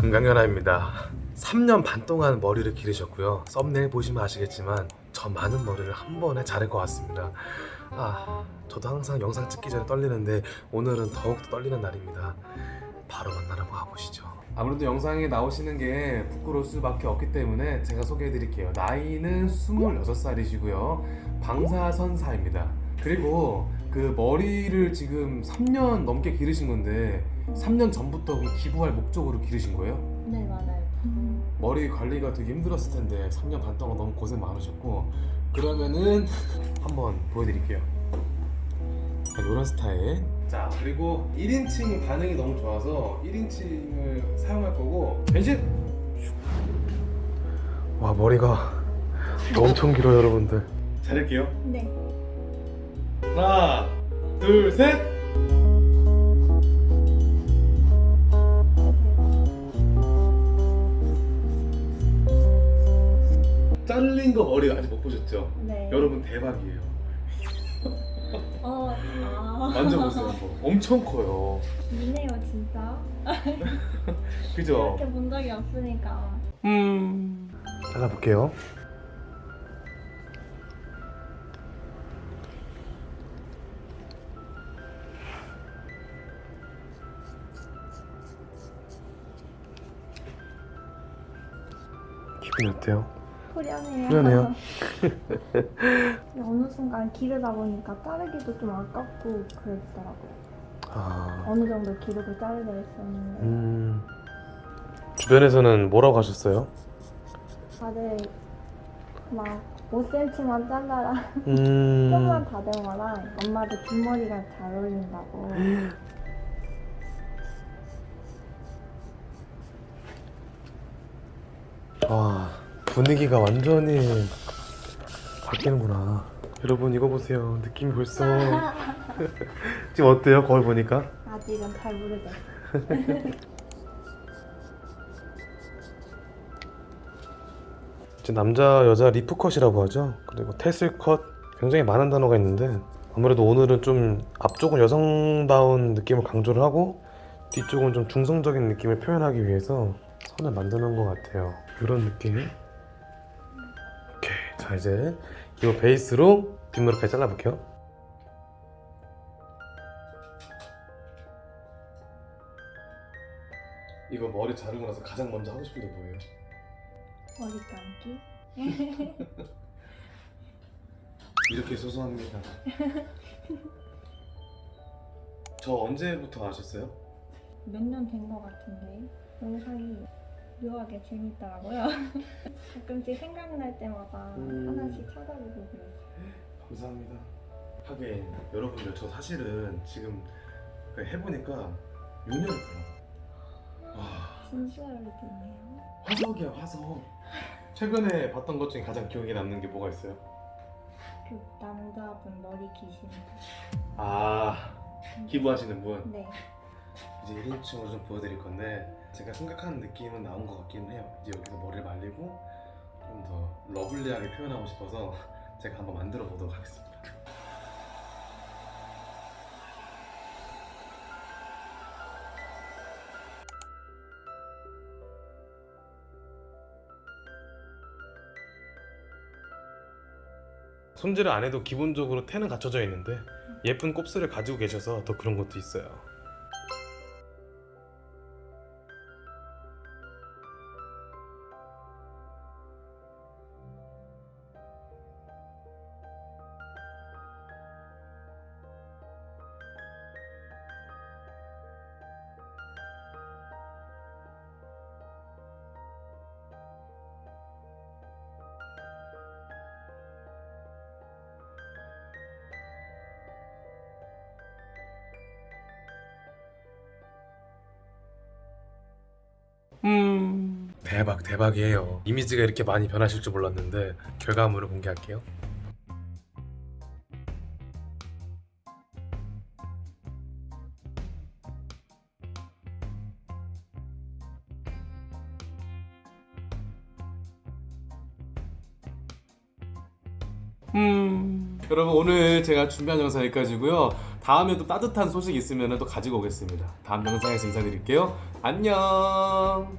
금강연아입니다. 3년 반 동안 머리를 기르셨고요. 썸네일 보시면 아시겠지만 저 많은 머리를 한 번에 자를 것 같습니다. 아 저도 항상 영상 찍기 전에 떨리는데 오늘은 더욱더 떨리는 날입니다. 바로 만나러 가보시죠. 아무래도 영상에 나오시는 게 부끄러울 수밖에 없기 때문에 제가 소개해 드릴게요. 나이는 26살이시고요. 방사선사입니다. 그리고 그 머리를 지금 3년 넘게 기르신 건데 3년 전부터 그 기부할 목적으로 기르신 거예요? 네 맞아요. 머리 관리가 되게 힘들었을 텐데 3년 반 동안 너무 고생 많으셨고 그러면은 한번 보여드릴게요 이런 스타일 자 그리고 1인칭 반응이 너무 좋아서 1인칭을 사용할 거고 변신! 와 머리가 엄청 길어요 여러분들 자를게요 네. 하나 둘셋 거 머리 아직 못 보셨죠? 네. 여러분 대박이에요 어, 아. 만져보세요 한번 엄청 커요 미네요 진짜. 그죠? 이렇게 본 적이 없으니까. 음 잘라볼게요 기분이 어때요? 후련해요. 후련해요? 어느 순간 기르다 보니까 자르기도 좀 아깝고 그랬더라고요. 아... 어느 정도 기르고 자르려 했었는데 음... 주변에서는 뭐라고 하셨어요? 다들 막 5cm만 잘라라 음... 좀만 다듬어라 엄마도 긴 머리가 잘 어울린다고 와 분위기가 완전히 바뀌는구나. 여러분 이거 보세요. 느낌이 벌써. 지금 어때요? 거울 보니까? 아직은 잘 모르겠어요. 이제 남자 여자 리프컷이라고 하죠? 그리고 테슬컷. 굉장히 많은 단어가 있는데 아무래도 오늘은 좀 앞쪽은 여성다운 느낌을 강조를 하고 뒤쪽은 좀 중성적인 느낌을 표현하기 위해서 선을 만드는 것 같아요. 이런 느낌 자 이제 이 베이스로 뒷머리까지 잘라볼게요 이거 머리 자르고 나서 가장 먼저 하고 싶은 게 뭐예요? 머리 감기? 이렇게 소소합니다. 저 언제부터 아셨어요? 몇 년 된 것 같은데 영상이 묘하게 재밌더라고요. 가끔씩 생각날 때마다 음. 하나씩 찾아보고 그래요. 감사합니다. 하긴 여러분들 저 사실은 지금 그 해보니까 6년을 돼요. 와 진짜 오래됐네요. 화석이야 화석. 최근에 봤던 것 중에 가장 기억에 남는 게 뭐가 있어요? 그 남자분 머리 기신 아 기부하시는 분. 네. 이제 1인칭으로 좀 보여드릴 건데 제가 생각하는 느낌은 나온 것 같긴 해요. 이제 여기서 머리를 말리고 좀 더 러블리하게 표현하고 싶어서 제가 한번 만들어 보도록 하겠습니다. 손질을 안 해도 기본적으로 태는 갖춰져 있는데 예쁜 곱슬을 가지고 계셔서 더 그런 것도 있어요 대박 대박이에요 이미지가 이렇게 많이 변하실 줄 몰랐는데 결과물을 공개할게요 음... 여러분 오늘 제가 준비한 영상 여기까지고요 다음에 또 따뜻한 소식 있으면 또 가지고 오겠습니다. 다음 영상에서 인사드릴게요. 안녕.